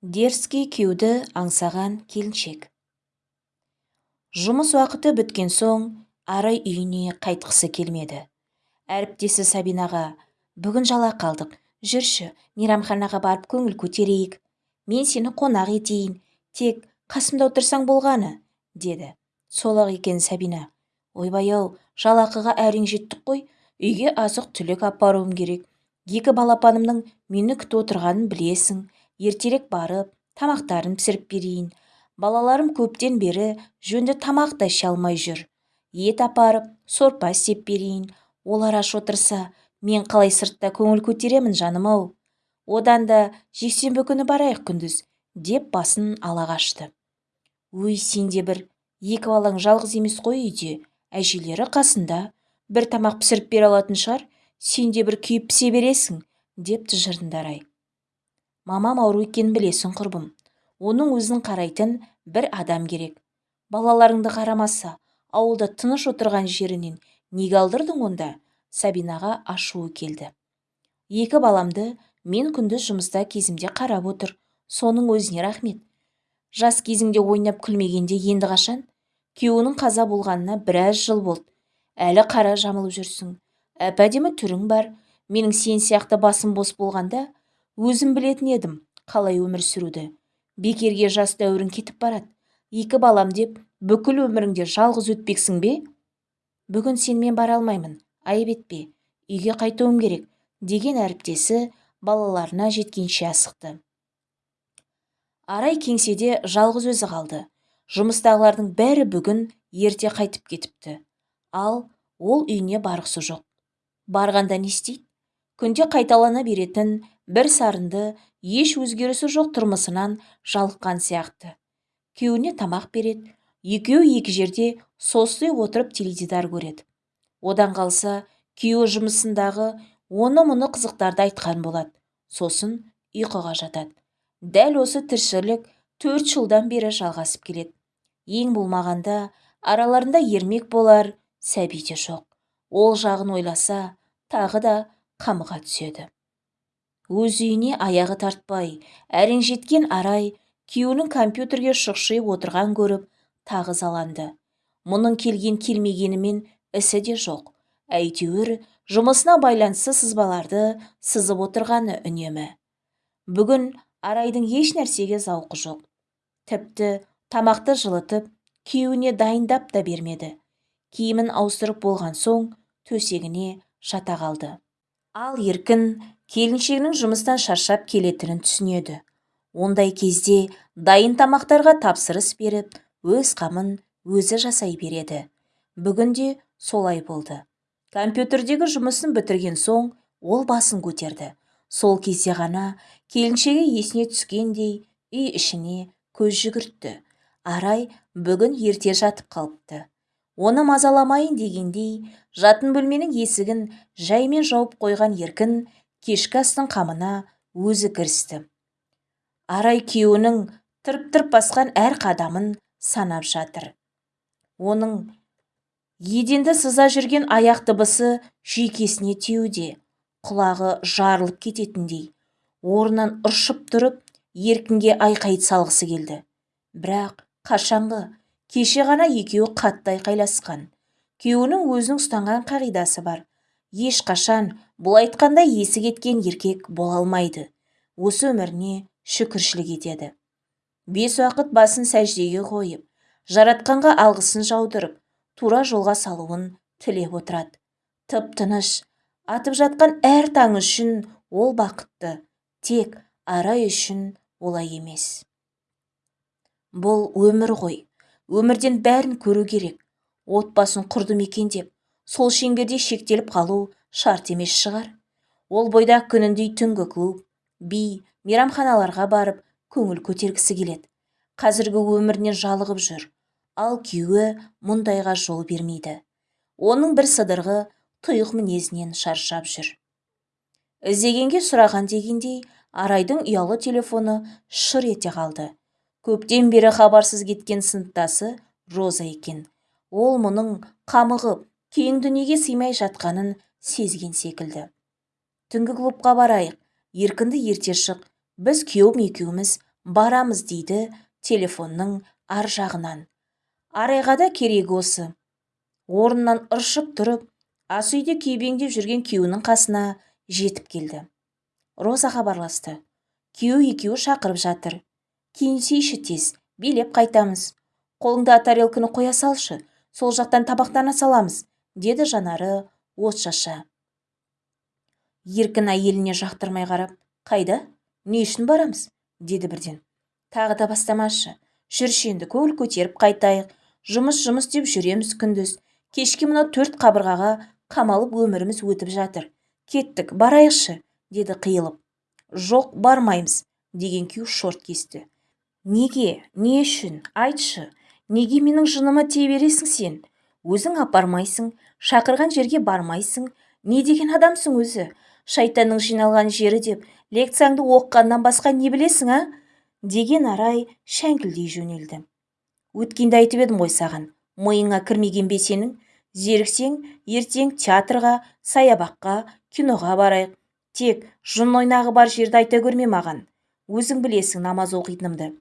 дерзкий күйеуді аңсаған келіншек. Жұмыс уақыты біткен соң арай үйіне қайтқысы келмеді. Әріптесі сабинаға бүгін жалақы алдық жүрші мейрамханаға барып көңіл көтерейік. Мен сені қонақ етейін. Тек қасымда отырсаң болғаны деді. Сол-ақ екен сабина. Ойбай-ау жалақыға әрең жеттік қой. Үйге азық-түлік апаруым керек. Екі балапанымның мені күтіп отырғанын білесің. Ертерек барып тамақтарын пісіріп берейін. Балаларым көптен бері жөнді тамақ та іше алмай жүр. Ет апарып сорпа істеп берейін. Олар аш отырса мен қалай сыртта көңіл көтеремін жаным-ау одан да жексенбі күні барайық күндіз деп басын ала қашты өй сен де бір екі балаң жалғыз емес қой үйде. Әжелері қасында. Бір тамақ пісіріп бере алатын шығар сен де бір күйіп пісе бересің деп тыжырынды арай мамам ауру екенін білесің құрбым. Оның өзін қарайтын бір адам керек. Балаларыңды қарамаса ауылда тыныш отырған жерінен неге алдырдың онда? Сабинаға ашуы келді. Екі баламды мен күндіз жұмыста кезімде қарап отыр. Соның өзіне рахмет. Жас кезіңде ойнап күлмегенде енді қашан? Күйеуінің қаза болғанына біраз жыл болды. Әлі қара жамылып жүрсің. Әп-әдемі түрің бар. Менің сен сияқты басым бос болғанда өзім білетін едім қалай өмір сүруді. Бекерге жас дәуірің кетіп барады. Екі балам деп бүкіл өміріңде жалғыз өтпексің бе? Бүгін сенімен бара алмаймын айып етпе үйге қайтуым керек деген әріптесі балаларына жеткенше асықты. Арай кеңседе жалғыз өзі қалды. Жұмыстағылардың бәрі бүгін ерте қайтып кетіпті. Ал ол үйіне барғысы жоқ. Барғанда не істейді? Күнде қайталана беретін бір сарынды еш өзгерісі жоқ тұрмысынан жалыққан сияқты. Күйеуіне тамақ береді екеуі екі жерде состиып отырып теледидар көреді. Одан қалса күйеуі жұмысындағы оны мұны қызықтарды айтқан болады. Сосын ұйқыға жатады. Дәл осы тіршілік төрт жылдан бері жалғасып келеді. Ең болмағанда араларында ермек болар сәби де жоқ. Ол жағын ойласа тағы да қамыға түседі. Өз үйіне аяғы тартпай әрең жеткен арай күйеуінің компьютерге шұқшиып отырған көріп тағы ызаланды мұның келген келмегенімен ісі де жоқ. Әйтеуір жұмысына байланысты сызбаларды сызып отырғаны үнемі. Бүгін арайдың еш нәрсеге зауқы жоқ. Тіпті тамақты жылытып күйеуіне дайындап та бермеді. Киімін ауыстырып болған соң төсегіне жата қалды. Ал еркін келіншегінің жұмыстан шаршап келетінін түсінеді. Ондай кезде дайын тамақтарға тапсырыс беріп өз қамын өзі жасай береді. Бүгін де солай болды. Компьютердегі жұмысын бітірген соң ол басын көтерді. Сол кезде ғана келіншегі есіне түскендей үй ішіне көз жүгіртті. Арай бүгін ерте жатып қалыпты. Оны мазаламайын дегендей жатын бөлменің есігін жаймен жауып қойған еркін кешкі астың қамына өзі кірісті. Арай күйеуінің тырп-тырп басқан әр қадамын санап жатыр. Оның еденді сыза жүрген аяқ дыбысы жүйкесіне тиюде құлағы жарылып кететіндей. Орнынан ұршып тұрып еркінге айқай салғысы келді. Бірақ қашанғы кеше ғана екеуі қатты айқайласқан. Күйеуінің өзінің ұстанған қағидасы бар. Ешқашан бұл айтқандай есі кеткен еркек бола алмайды. Осы өміріне шүкіршілік етеді. Бес уақыт басын сәждеге қойып жаратқанға алғысын жаудырып тура жолға салуын тілеп отырады. Тып тыныш атып жатқан әр таң үшін ол бақытты тек арай үшін олай емес. Бұл өмір ғой. Өмірден бәрін көру керек. Отбасын құрдым екен деп сол шеңберде шектеліп қалу шарт емес шығар. Ол бойда күніндей түнгі клуб би мейрамханаларға барып көңіл көтергісі келеді. Қазіргі өмірінен жалығып жүр. Ал күйеуі мұндайға жол бермейді. Оның бір сыдырғы тұйық мінезінен шаршап жүр. Іздегенге сұраған дегендей арайдың ұялы телефоны шыр ете қалды. Көптен бері хабарсыз кеткен сыныптасы роза екен. Ол мұның қамығып кең дүниеге сыймай жатқанын сезген секілді. Түнгі клубқа барайық еркінді ерте шық біз күйеуім екеуміз барамыз дейді телефонның ар жағынан. Арайға да керегі осы. Орнынан ыршып тұрып ас үйде күйбеңдеп жүрген күйеуінің қасына жетіп келді. Роза хабарласты күйеу екеуі шақырып жатыр. Киінсейші тез билеп қайтамыз. Қолыңда тарелканы қоя салшы. Сол жақтан табақтана саламыз. Деді жанары шаша еркін әйеліне жақтырмай қарап қайда? Не үшін барамыз? деді бірден. Тағы да бастамашы. Жүрші енді көңіл көтеріп қайтайық. Жұмыс жұмыс деп жүреміз күндіз. Кешке мынау төрт қабырғаға қамалып өміріміз өтіп жатыр. Кеттік барайықшы деді қиылып. Жоқ бармаймыз деген күйеу шорт кесті. Неге? Не үшін? Айтшы. Неге менің жыныма тие бересің сен? Өзің апармайсың. Шақырған жерге бармайсың. Не деген адамсың өзі? Шайтанның жиналған жері деп лекцияңды оқығаннан басқа не білесің а? деген арай шәңкілдей жөнелді. Өткенде айтып едім ғой саған. Миыңа кірмеген бе сенің? Зеріксең ертең театрға саябаққа киноға барайық. Тек жын ойнағы бар жерді айта көрме маған. Өзің білесің намаз оқитынымды.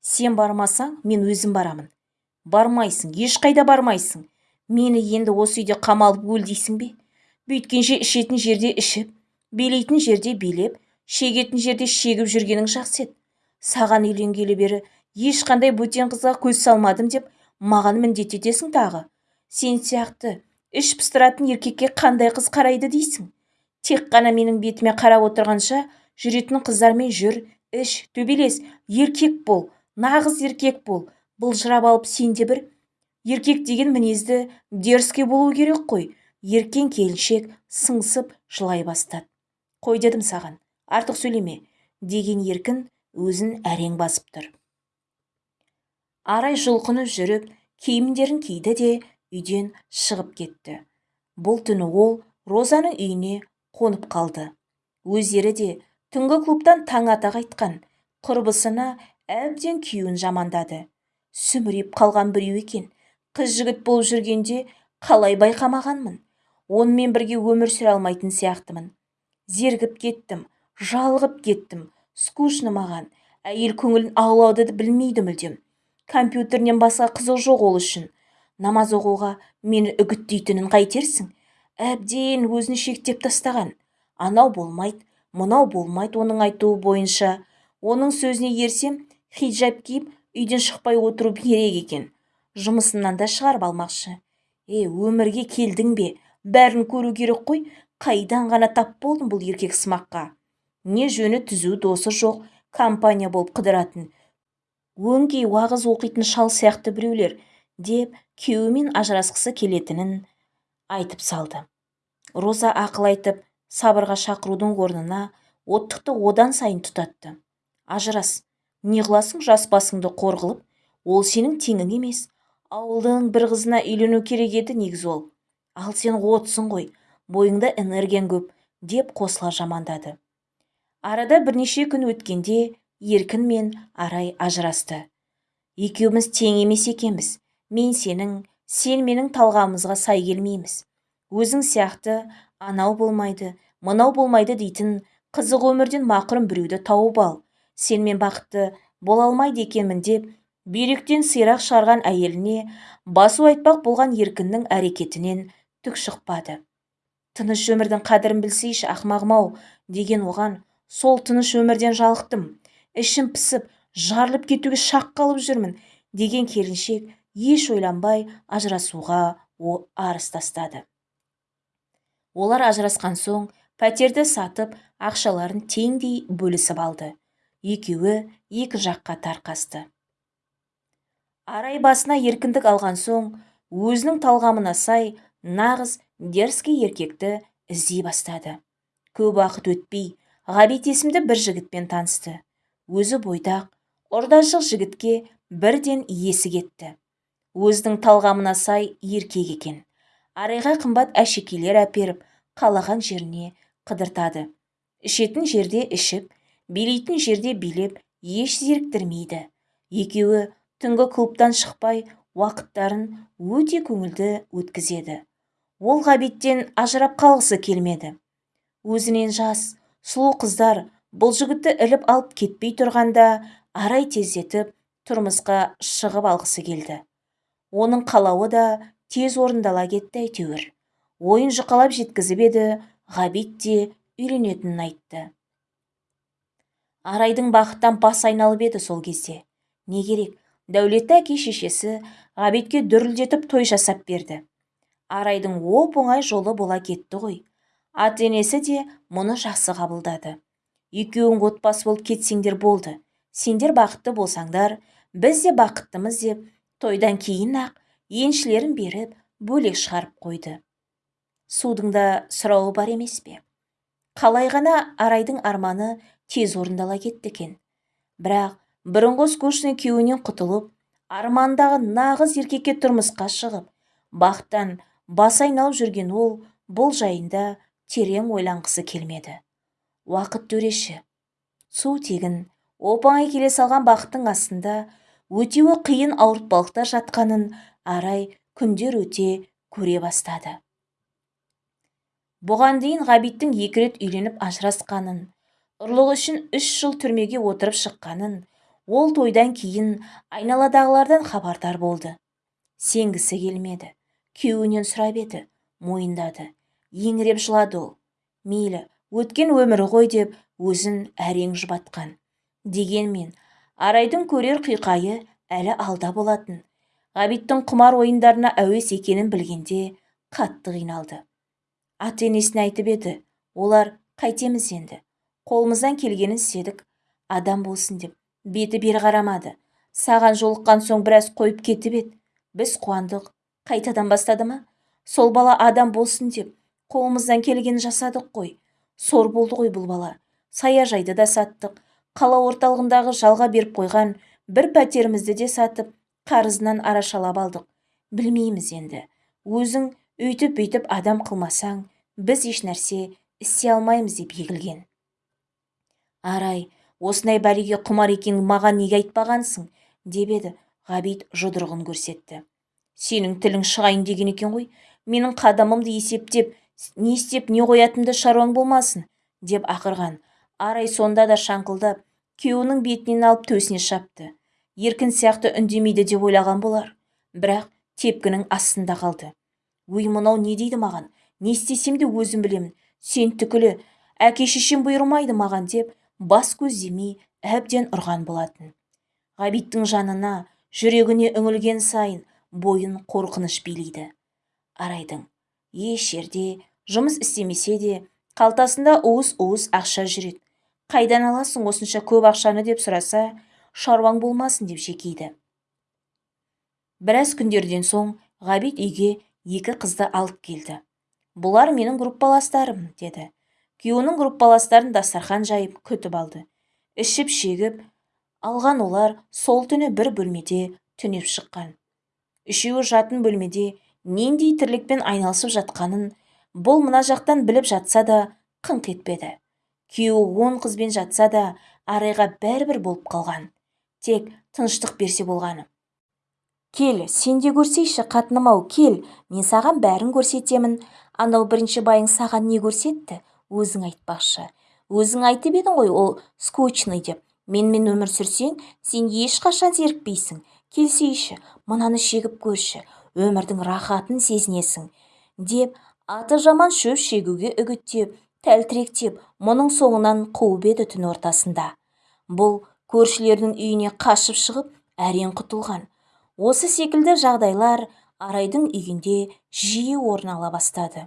Сен бармасаң мен өзім барамын. Бармайсың ешқайда бармайсың. Мені енді осы үйде қамалып өл дейсің бе? Бүйткенше ішетін жерде ішіп билейтін жерде билеп шегетін жерде шегіп жүргенің жақсы еді. Саған үйленгелі бері ешқандай бөтен қызға көз салмадым деп маған міндет етесің тағы. Сен сияқты іш пыстыратын еркекке қандай қыз қарайды дейсің? Тек қана менің бетіме қарап отырғанша жүретін қыздармен жүр іш төбелес еркек бол нағыз еркек бол былжырап алып сен де бір еркек деген мінезді дерзкий болу керек қой. Еркен келіншек сыңсып жылай бастады. Қой дедім саған артық сөйлеме деген еркін өзін әрең басып тұр. Арай жұлқынып жүріп киімдерін киді де үйден шығып кетті. Бұл түні ол розаның үйіне қонып қалды. Өздері де түнгі клубтан таң ата қайтқан құрбысына әбден күйеуін жамандады. Сүміреп қалған біреу екен. Қыз жігіт болып жүргенде қалай байқамағанмын? Онымен бірге өмір сүре алмайтын сияқтымын. Зергіп кеттім жалығып кеттім скучно маған. Әйел көңілін аулауды білмейді мүлдем. Компьютерінен басқа қызық жоқ ол үшін. Намаз оқуға мені үгіттейтінін қайтерсің? Әбден өзін шектеп тастаған. Анау болмайды мынау болмайды оның айтуы бойынша. Оның сөзіне ерсем хиджаб киіп үйден шықпай отыру керек екен. Жұмысынан да шығарып алмақшы. Е өмірге келдің бе? Бәрін көру керек қой. Қайдан ғана тап болдың бұл еркек сымаққа? Не жөні түзу досы жоқ компания болып қыдыратын. Өңкей уағыз оқитын шал сияқты біреулер деп күйеуімен ажырасқысы келетінін айтып салды. Роза ақыл айтып сабырға шақырудың орнына оттықты одан сайын тұтатты. Ажырас не қыласың жас басыңды қор ол сенің теңің емес ауылдың бір қызына үйлену керек еді негізі ол. Ал сен отсың ғой бойыңда энергияң көп деп қосыла жамандады. Арада бірнеше күн өткенде еркін мен арай ажырасты. Екеуміз тең емес екенбіз. Мен сенің сен менің талғамымызға сай келмейміз. Өзің сияқты анау болмайды мынау болмайды дейтін қызық өмірден мақұрым біреуді тауып ал. Сенімен бақытты бола алмайды екенмін деп бүйректен сирақ шығарған әйеліне басу айтпақ болған еркіннің әрекетінен түк шықпады. Тыныш өмірдің қадірін білсейші ақмағым-ау деген оған сол тыныш өмірден жалықтым ішім пысып жарылып кетуге шақ қалып жүрмін деген келіншек еш ойланбай ажырасуға арыз тастады. Олар ажырасқан соң пәтерді сатып ақшаларын теңдей бөлісіп алды. Екеуі екі жаққа тарқасты. Арай басына еркіндік алған соң өзінің талғамына сай нағыз дерзкий еркекті іздей бастады. Көп уақыт өтпей ғабит есімді бір жігітпен танысты. Өзі бойдақ ұрдашық жігітке бірден есі кетті өзінің талғамына сай еркек екен. Арайға қымбат әшекейлер әперіп қалаған жеріне қыдыртады. Ішетін жерде ішіп билейтін жерде билеп еш зеріктірмейді. Екеуі түнгі клубтан шықпай уақыттарын өте көңілді өткізеді. Ол ғабиттен ажырап қалғысы келмеді. Өзінен жас сұлу қыздар бұл жігітті іліп алып кетпей тұрғанда арай тездетіп тұрмысқа шығып алғысы келді. Оның қалауы да тез орындала кетті әйтеуір. Ойын жұқалап жеткізіп еді ғабит те үйленетінін айтты. Арайдың бақыттан бас айналып еді сол кезде. Не керек дәулетті әке шешесі ғабитке дүрілдетіп той жасап берді. Арайдың оп-оңай жолы бола кетті ғой. Ата енесі де мұны жақсы қабылдады. Екеуің отбасы болып кетсеңдер болды. Сендер бақытты болсаңдар біз де бақыттымыз деп тойдан кейін ақ еншілерін беріп бөлек шығарып қойды. Судың да сұрауы бар емес пе? Қалай ғана арайдың арманы тез орындала кетті екен. Бірақ бұрынғы скучный күйеуінен құтылып армандағы нағыз еркекке тұрмысқа шығып бақтан бас айналып жүрген ол бұл жайында терең ойланғысы келмеді. Уақыт төреші. Су тегін оп-оңай келе салған бақыттың астында өтеуі қиын ауыртпалықтар жатқанын арай күндер өте көре бастады. Бұған дейін ғабиттің екі рет үйленіп ажырасқанын ұрлық үшін үш жыл түрмеге отырып шыққанын ол тойдан кейін айналадағылардан хабардар болды. Сенгісі келмеді. Күйеуінен сұрап еді мойындады. Еңіреп жылады ол. Мейлі өткен өмірі ғой деп өзін әрең жұбатқан. Дегенмен арайдың көрер қиқайы әлі алда болатын. Ғабиттің құмар ойындарына әуес екенін білгенде қатты қиналды. Ата енесіне айтып еді олар қайтеміз енді. Қолымыздан келгенін істедік. Адам болсын деп. Беті бері қарамады. Саған жолыққан соң біраз қойып кетіп еді. Біз қуандық. Қайтадан бастады ма? Сол бала адам болсын деп қолымыздан келгенін жасадық қой. Сор болды ғой бұл бала. Саяжайды да саттық. Қала орталығындағы жалға беріп қойған бір пәтерімізді де сатып қарызынан арашалап алдық. Білмейміз енді. Өзің өйтіп бүйтіп адам қылмасаң біз ешнәрсе істей алмаймыз деп егілген. Арай осындай бәлеге құмар екенін маған неге айтпағансың? деп еді. Ғабит жұдырығын көрсетті. Сенің тілің шығайын деген екен ғой. Менің қадамымды есептеп не істеп не қоятынды шаруаң болмасын деп ақырған. Арай сонда да шаңқылдап күйеуінің бетінен алып төсіне шапты. Еркін сияқты үндемейді деп ойлаған болар. Бірақ тепкінің астында қалды. Өй мынау не дейді маған? Не істесем де өзім білемін. Сен түкілі әке шешем бұйырмайды маған деп бас көздемей әбден ұрған болатын. Ғабиттің жанына жүрегіне үңілген сайын бойын қорқыныш билейді. Арайдың еш жерде жұмыс істемесе де қалтасында уыс-уыс ақша жүреді қайдан аласың осынша көп ақшаны деп сұраса шаруаң болмасын деп жекейді біраз күндерден соң ғабит үйге екі қызды алып келді. Бұлар менің группаластарым деді. Күйеуінің группаластарын дастархан жайып күтіп алды. Ішіп шегіп алған олар сол түні бір бөлмеде түнеп шыққан. Үшеуі жатын бөлмеде нендей тірлікпен айналысып жатқанын бұл мына жақтан біліп жатса да қыңқ етпеді. Күйеуі он қызбен жатса да арайға бәрібір болып қалған. Тек тыныштық берсе болғаны. Кел сен де көрсейші қатыным-ау кел. Мен саған бәрін көрсетемін. Анау бірінші байың саған не көрсетті? Өзің айтпақшы. Өзің айтып едің ғой ол скучный деп. Менімен өмір сүрсең сен ешқашан зерікпейсің. Келсейші мынаны шегіп көрші. Өмірдің рахатын сезінесің деп аты жаман шөп шегуге үгіттеп тәлтіректеп мұның соңынан қуып еді түн ортасында. Бұл көршілердің үйіне қашып шығып әрең құтылған. Осы секілді жағдайлар арайдың үйінде жиі орын ала бастады.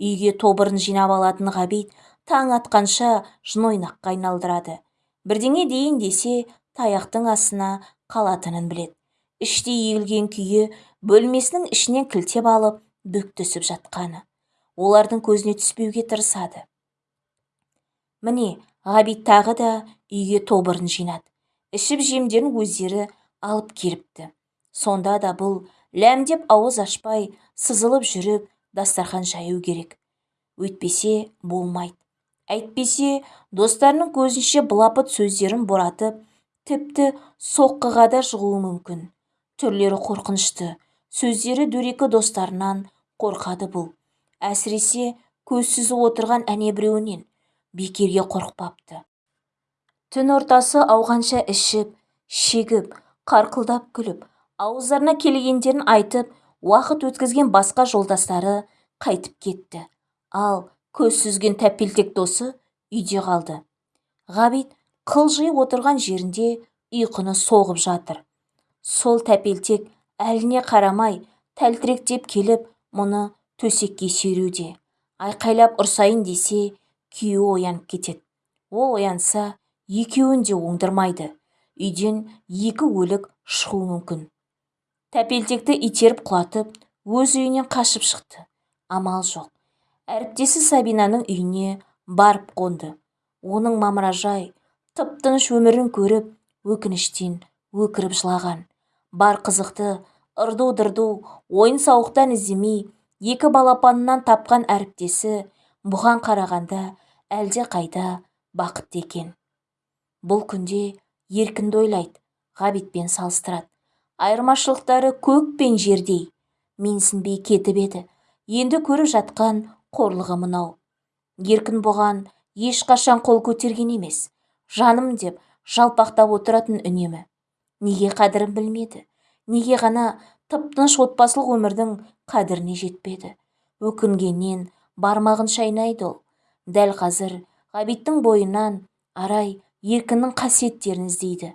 Үйге тобырын жинап алатын ғабит таң атқанша жын ойнаққа айналдырады. Бірдеңе дейін десе таяқтың астына қалатынын біледі. Іштей егілген күйі бөлмесінің ішінен кілтеп алып бүк түсіп жатқаны. Олардың көзіне түспеуге тырысады. Міне ғабит тағы да үйге тобырын жинады. Ішіп жемдерін өздері алып келіпті. Сонда да бұл ләмдеп ауыз ашпай сызылып жүріп дастархан жаю керек. Өйтпесе болмайды. Әйтпесе достарының көзінше былапыт сөздерін боратып тіпті соққыға да жығуы мүмкін. Түрлері қорқынышты. Сөздері дөрекі достарынан қорқады бұл. Әсіресе көз сүзіп отырған әне біреуінен. Бекерге қорықпапты. Түн ортасы ауғанша ішіп шегіп қарқылдап күліп ауыздарына келгендерін айтып уақыт өткізген басқа жолдастары қайтып кетті. Ал көз сүзген тәпелтек досы үйде қалды. Ғабит қылжиып отырған жерінде ұйқыны соғып жатыр. Сол тәпелтек әліне қарамай тәлтіректеп келіп мұны төсекке сүйреуде айқайлап ұрсайын десе күйеуі оянып кетеді. Ол оянса екеуін де оңдырмайды. Үйден екі өлік шығуы мүмкін. Тәпелтекті итеріп құлатып өз үйінен қашып шықты. Амал жоқ. Әріптесі сабинаның үйіне барып қонды. Оның мамыражай тып-тыныш өмірін көріп өкініштен өкіріп жылаған. Бар қызықты ырду-дырду ойын-сауықтан іздемей екі балапанынан тапқан әріптесі бұған қарағанда әлде қайда бақытты екен. Бұл күнде еркінді ойлайды ғабитпен салыстырады. Айырмашылықтары көк пен жердей. Менсінбей кетіп еді. Енді көріп жатқан қорлығы мынау. Еркін бұған ешқашан қол көтерген емес. Жаным деп жалпақтап отыратын үнемі. Неге қадірін білмеді? Неге ғана тып-тыныш отбасылық өмірдің қадіріне жетпеді? Өкінгеннен бармағын шайнайды ол. Дәл қазір ғабиттің бойынан арай еркіннің қасиеттерін іздейді.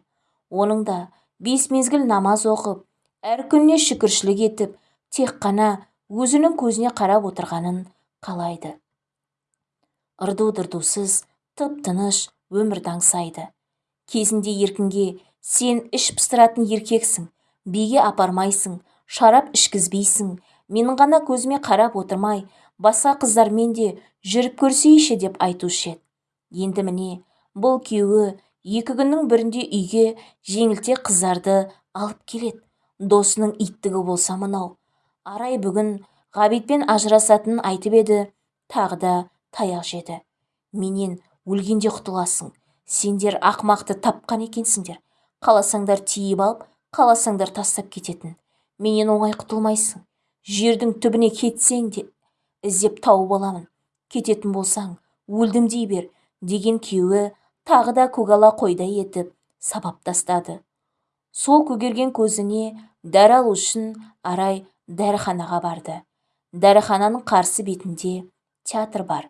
Оның да бес мезгіл намаз оқып әр күніне шүкіршілік етіп тек қана өзінің көзіне қарап отырғанын қалайды. Ырду-дырдусыз тып-тыныш өмірді аңсайды кезінде еркінге сен іш пыстыратын еркексің биге апармайсың шарап ішкізбейсің менің ғана көзіме қарап отырмай басқа қыздармен де жүріп көрсейші деп айтушы еді. Енді міне бұл күйеуі екі күннің бірінде үйге жеңілтек қыздарды алып келеді. Досының иттігі болса мынау. Арай бүгін ғабитпен ажырасатынын айтып еді. Тағы да таяқ жеді. Менен өлгенде құтыласың. Сендер ақмақты тапқан екенсіңдер. Қаласаңдар тиіп алып қаласаңдар тастап кететін. Менен оңай құтылмайсың. Жердің түбіне кетсең де іздеп тауып аламын. Кететін болсаң өлдім дей бер деген күйеуі тағы да көгала қойдай етіп сабап тастады. Сол көгерген көзіне дәрі алу үшін арай дәріханаға барды. Дәріхананың қарсы бетінде театр бар.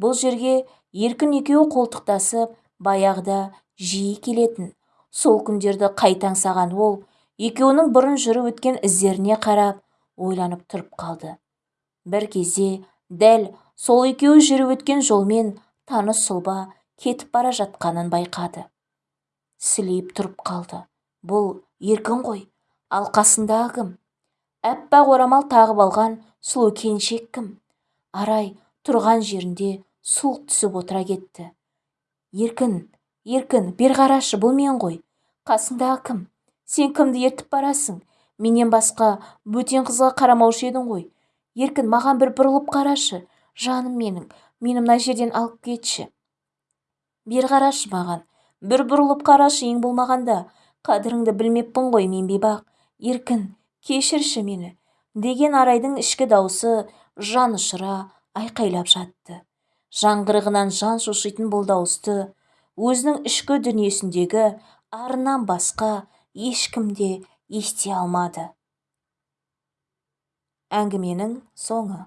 Бұл жерге еркін екеуі қолтықтасып баяғыда жиі келетін. Сол күндерді қайта аңсаған ол екеуінің бұрын жүріп өткен іздеріне қарап ойланып тұрып қалды. Бір кезде дәл сол екеуі жүріп өткен жолмен таныс сұлба кетіп бара жатқанын байқады. Сілейіп тұрып қалды. Бұл еркін ғой ал қасындағы кім? Аппақ орамал тағып алған сұлу келіншек кім? Арай тұрған жерінде суық түсіп отыра кетті. Еркін еркін бер қарашы бұл мен ғой. Қасыңдағы кім? Сен кімді ертіп барасың? Менен басқа бөтен қызға қарамаушы едің ғой. Еркін маған бір бұрылып қарашы. Жаным менің. Мені мына жерден алып кетші. Бер қарашы маған. Бір бұрылып қарашы ең болмағанда. Қадіріңді білмеппін ғой мен бейбақ. Еркін кешірші мені. Деген арайдың ішкі даусы жан ұшыра айқайлап жатты. Жаңғырығынан жан шошитын бұл дауысты өзінің ішкі дүниесіндегі арынан басқа ешкім де ести алмады. Әңгіменің соңы.